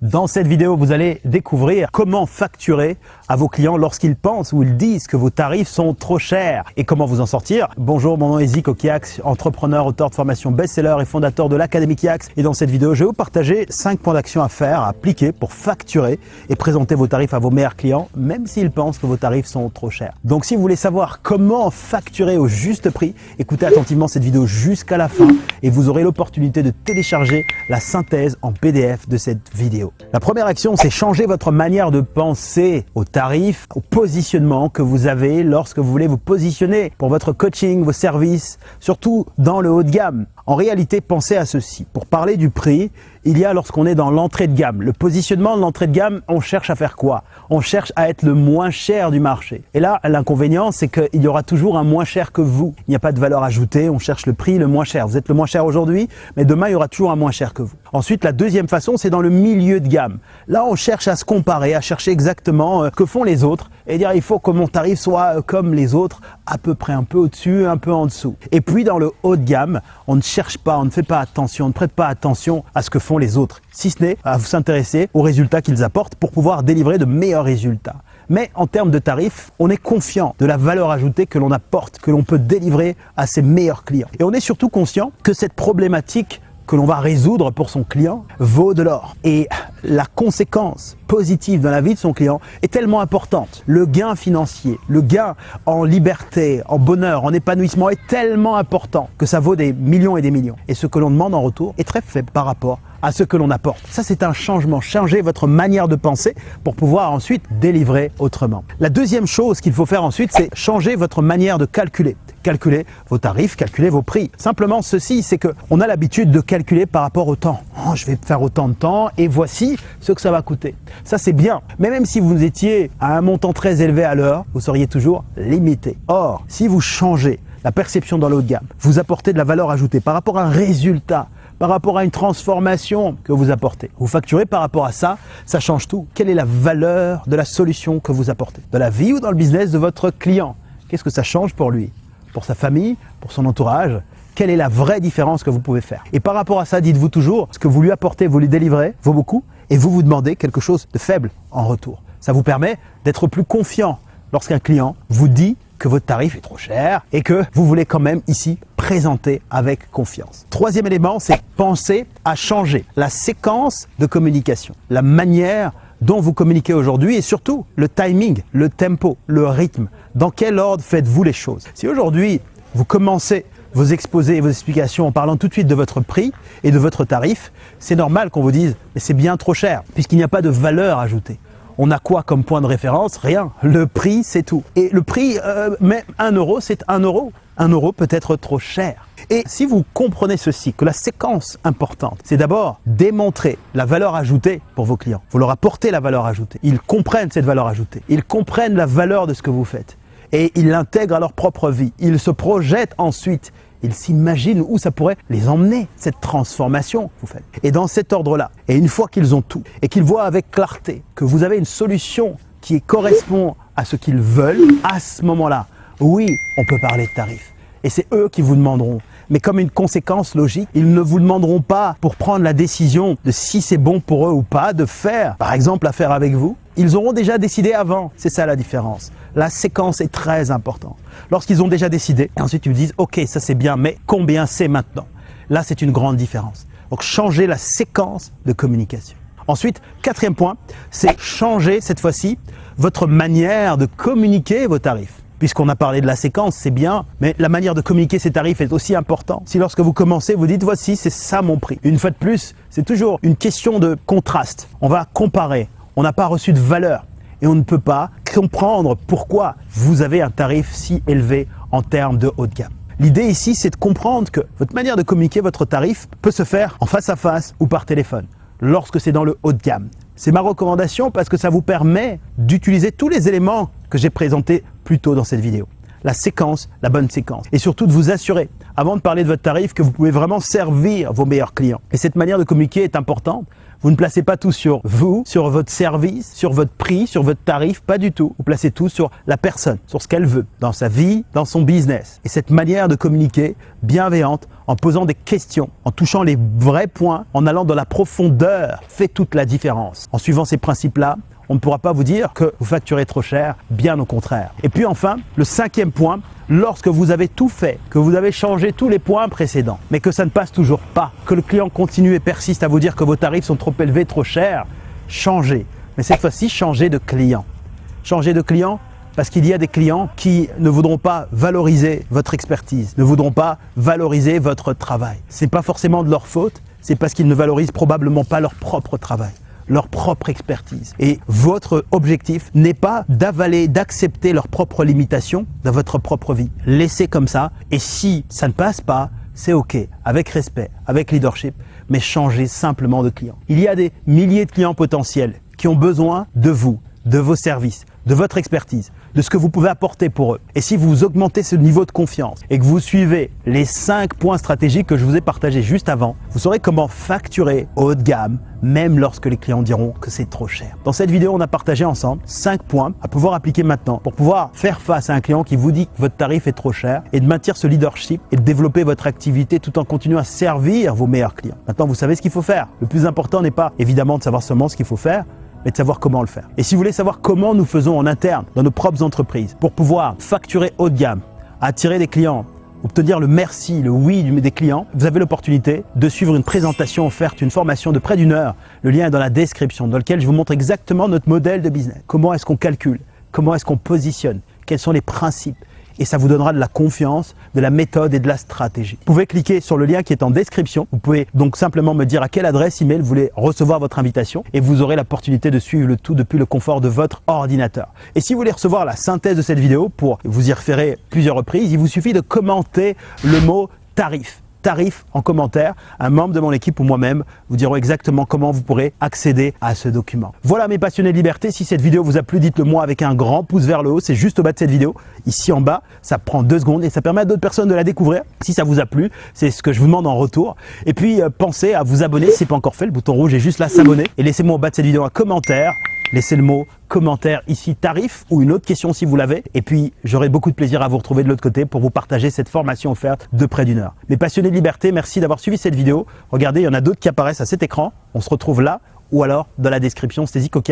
Dans cette vidéo, vous allez découvrir comment facturer à vos clients lorsqu'ils pensent ou ils disent que vos tarifs sont trop chers et comment vous en sortir. Bonjour, mon nom est Zico Kiax, entrepreneur, auteur de formation best-seller et fondateur de l'Académie Kiax. Et dans cette vidéo, je vais vous partager 5 points d'action à faire, à appliquer pour facturer et présenter vos tarifs à vos meilleurs clients, même s'ils pensent que vos tarifs sont trop chers. Donc si vous voulez savoir comment facturer au juste prix, écoutez attentivement cette vidéo jusqu'à la fin et vous aurez l'opportunité de télécharger la synthèse en PDF de cette vidéo. La première action, c'est changer votre manière de penser au tarif, au positionnement que vous avez lorsque vous voulez vous positionner pour votre coaching, vos services, surtout dans le haut de gamme. En réalité, pensez à ceci. Pour parler du prix, il y a lorsqu'on est dans l'entrée de gamme. Le positionnement de l'entrée de gamme, on cherche à faire quoi? On cherche à être le moins cher du marché. Et là, l'inconvénient, c'est qu'il y aura toujours un moins cher que vous. Il n'y a pas de valeur ajoutée, on cherche le prix le moins cher. Vous êtes le moins cher aujourd'hui, mais demain, il y aura toujours un moins cher que vous. Ensuite, la deuxième façon, c'est dans le milieu de gamme. Là, on cherche à se comparer, à chercher exactement euh, que font les autres et dire il faut que mon tarif soit euh, comme les autres, à peu près un peu au-dessus, un peu en dessous. Et puis dans le haut de gamme, on ne cherche pas, on ne fait pas attention, on ne prête pas attention à ce que font les autres, si ce n'est à vous s'intéresser aux résultats qu'ils apportent pour pouvoir délivrer de meilleurs résultats. Mais en termes de tarifs, on est confiant de la valeur ajoutée que l'on apporte, que l'on peut délivrer à ses meilleurs clients. Et on est surtout conscient que cette problématique que l'on va résoudre pour son client vaut de l'or. Et la conséquence positive dans la vie de son client est tellement importante. Le gain financier, le gain en liberté, en bonheur, en épanouissement est tellement important que ça vaut des millions et des millions. Et ce que l'on demande en retour est très faible par rapport à ce que l'on apporte. Ça, c'est un changement. Changer votre manière de penser pour pouvoir ensuite délivrer autrement. La deuxième chose qu'il faut faire ensuite, c'est changer votre manière de calculer calculer vos tarifs, calculer vos prix. Simplement ceci, c'est que on a l'habitude de calculer par rapport au temps. Oh, je vais faire autant de temps et voici ce que ça va coûter. Ça c'est bien, mais même si vous étiez à un montant très élevé à l'heure, vous seriez toujours limité. Or, si vous changez la perception dans l'eau de gamme, vous apportez de la valeur ajoutée par rapport à un résultat, par rapport à une transformation que vous apportez. Vous facturez par rapport à ça, ça change tout. Quelle est la valeur de la solution que vous apportez? Dans la vie ou dans le business de votre client? Qu'est-ce que ça change pour lui? Pour sa famille, pour son entourage, quelle est la vraie différence que vous pouvez faire? Et par rapport à ça, dites-vous toujours, ce que vous lui apportez, vous lui délivrez, vaut beaucoup, et vous vous demandez quelque chose de faible en retour. Ça vous permet d'être plus confiant lorsqu'un client vous dit que votre tarif est trop cher et que vous voulez quand même ici présenter avec confiance. Troisième élément, c'est penser à changer la séquence de communication, la manière dont vous communiquez aujourd'hui et surtout le timing, le tempo, le rythme. Dans quel ordre faites-vous les choses? Si aujourd'hui vous commencez vos exposés et vos explications en parlant tout de suite de votre prix et de votre tarif, c'est normal qu'on vous dise mais c'est bien trop cher puisqu'il n'y a pas de valeur ajoutée. On a quoi comme point de référence? Rien. Le prix, c'est tout. Et le prix, euh, mais un euro, c'est un euro. Un euro peut être trop cher. Et si vous comprenez ceci, que la séquence importante, c'est d'abord démontrer la valeur ajoutée pour vos clients. Vous leur apportez la valeur ajoutée. Ils comprennent cette valeur ajoutée. Ils comprennent la valeur de ce que vous faites. Et ils l'intègrent à leur propre vie. Ils se projettent ensuite. Ils s'imaginent où ça pourrait les emmener, cette transformation que vous faites. Et dans cet ordre-là, et une fois qu'ils ont tout, et qu'ils voient avec clarté que vous avez une solution qui correspond à ce qu'ils veulent, à ce moment-là, oui, on peut parler de tarifs. Et c'est eux qui vous demanderont. Mais comme une conséquence logique, ils ne vous demanderont pas pour prendre la décision de si c'est bon pour eux ou pas de faire, par exemple, l'affaire avec vous. Ils auront déjà décidé avant. C'est ça la différence. La séquence est très importante. Lorsqu'ils ont déjà décidé, et ensuite ils vous disent, OK, ça c'est bien, mais combien c'est maintenant? Là, c'est une grande différence. Donc, changer la séquence de communication. Ensuite, quatrième point, c'est changer cette fois-ci votre manière de communiquer vos tarifs puisqu'on a parlé de la séquence, c'est bien, mais la manière de communiquer ces tarifs est aussi importante. Si lorsque vous commencez, vous dites voici, c'est ça mon prix. Une fois de plus, c'est toujours une question de contraste. On va comparer. On n'a pas reçu de valeur et on ne peut pas comprendre pourquoi vous avez un tarif si élevé en termes de haut de gamme. L'idée ici, c'est de comprendre que votre manière de communiquer votre tarif peut se faire en face à face ou par téléphone, lorsque c'est dans le haut de gamme. C'est ma recommandation parce que ça vous permet d'utiliser tous les éléments que j'ai présentés plus tôt dans cette vidéo. La séquence, la bonne séquence. Et surtout de vous assurer, avant de parler de votre tarif, que vous pouvez vraiment servir vos meilleurs clients. Et cette manière de communiquer est importante. Vous ne placez pas tout sur vous, sur votre service, sur votre prix, sur votre tarif, pas du tout. Vous placez tout sur la personne, sur ce qu'elle veut, dans sa vie, dans son business. Et cette manière de communiquer bienveillante, en posant des questions, en touchant les vrais points, en allant dans la profondeur, fait toute la différence. En suivant ces principes-là, on ne pourra pas vous dire que vous facturez trop cher, bien au contraire. Et puis enfin, le cinquième point, lorsque vous avez tout fait, que vous avez changé tous les points précédents, mais que ça ne passe toujours pas, que le client continue et persiste à vous dire que vos tarifs sont trop élevés, trop chers, changez. Mais cette fois-ci, changez de client. Changez de client parce qu'il y a des clients qui ne voudront pas valoriser votre expertise, ne voudront pas valoriser votre travail. Ce n'est pas forcément de leur faute, c'est parce qu'ils ne valorisent probablement pas leur propre travail leur propre expertise. Et votre objectif n'est pas d'avaler, d'accepter leurs propres limitations dans votre propre vie. Laissez comme ça. Et si ça ne passe pas, c'est OK, avec respect, avec leadership, mais changez simplement de client. Il y a des milliers de clients potentiels qui ont besoin de vous, de vos services, de votre expertise, de ce que vous pouvez apporter pour eux. Et si vous augmentez ce niveau de confiance et que vous suivez les cinq points stratégiques que je vous ai partagés juste avant, vous saurez comment facturer haut de gamme, même lorsque les clients diront que c'est trop cher. Dans cette vidéo, on a partagé ensemble cinq points à pouvoir appliquer maintenant pour pouvoir faire face à un client qui vous dit que votre tarif est trop cher et de maintenir ce leadership et de développer votre activité tout en continuant à servir vos meilleurs clients. Maintenant, vous savez ce qu'il faut faire. Le plus important n'est pas évidemment de savoir seulement ce qu'il faut faire, mais de savoir comment le faire. Et si vous voulez savoir comment nous faisons en interne, dans nos propres entreprises, pour pouvoir facturer haut de gamme, attirer des clients, obtenir le merci, le oui des clients, vous avez l'opportunité de suivre une présentation offerte, une formation de près d'une heure. Le lien est dans la description, dans lequel je vous montre exactement notre modèle de business. Comment est-ce qu'on calcule? Comment est-ce qu'on positionne? Quels sont les principes? Et ça vous donnera de la confiance, de la méthode et de la stratégie. Vous pouvez cliquer sur le lien qui est en description. Vous pouvez donc simplement me dire à quelle adresse email vous voulez recevoir votre invitation et vous aurez l'opportunité de suivre le tout depuis le confort de votre ordinateur. Et si vous voulez recevoir la synthèse de cette vidéo pour vous y référer plusieurs reprises, il vous suffit de commenter le mot tarif tarif en commentaire. Un membre de mon équipe ou moi-même vous diront exactement comment vous pourrez accéder à ce document. Voilà mes passionnés de liberté. Si cette vidéo vous a plu, dites-le moi avec un grand pouce vers le haut. C'est juste au bas de cette vidéo, ici en bas. Ça prend deux secondes et ça permet à d'autres personnes de la découvrir. Si ça vous a plu, c'est ce que je vous demande en retour. Et puis euh, pensez à vous abonner si ce n'est pas encore fait. Le bouton rouge est juste là, s'abonner. Et laissez-moi au bas de cette vidéo un commentaire laissez le mot commentaire ici tarif ou une autre question si vous l'avez. Et puis, j'aurai beaucoup de plaisir à vous retrouver de l'autre côté pour vous partager cette formation offerte de près d'une heure. Mes passionnés de liberté, merci d'avoir suivi cette vidéo. Regardez, il y en a d'autres qui apparaissent à cet écran. On se retrouve là ou alors dans la description. C'était Zico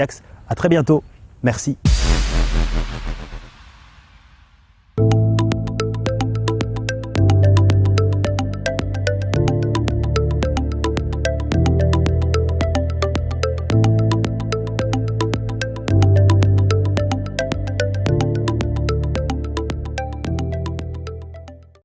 À très bientôt. Merci.